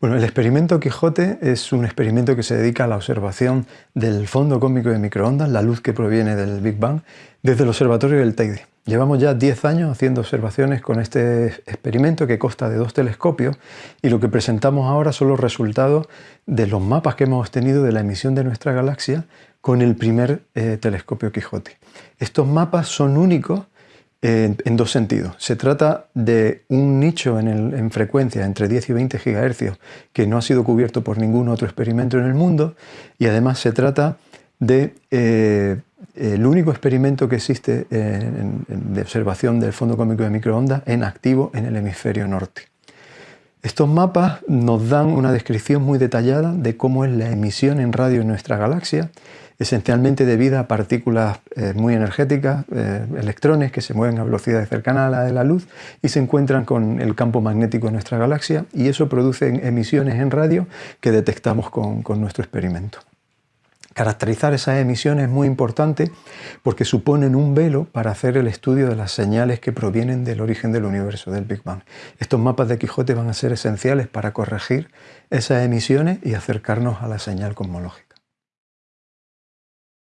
Bueno, el experimento Quijote es un experimento que se dedica a la observación del fondo cósmico de microondas, la luz que proviene del Big Bang, desde el observatorio del Teide. Llevamos ya 10 años haciendo observaciones con este experimento que consta de dos telescopios y lo que presentamos ahora son los resultados de los mapas que hemos obtenido de la emisión de nuestra galaxia con el primer eh, telescopio Quijote. Estos mapas son únicos en, dos sentidos. Se trata de un nicho en, frecuencia entre 10 y 20 GHz que no ha sido cubierto por ningún otro experimento en el mundo y además se trata de eh, el único experimento que existe de observación del fondo cósmico de microondas en activo en el hemisferio norte. Estos mapas nos dan una descripción muy detallada de cómo es la emisión en radio en nuestra galaxia esencialmente debido a partículas eh, muy energéticas, eh, electrones que se mueven a velocidades cercanas a la de la luz y se encuentran con el campo magnético de nuestra galaxia y eso produce emisiones en radio que detectamos con, con nuestro experimento. Caracterizar esas emisiones es muy importante porque suponen un velo para hacer el estudio de las señales que provienen del origen del universo, del Big Bang. Estos mapas de Quijote van a ser esenciales para corregir esas emisiones y acercarnos a la señal cosmológica.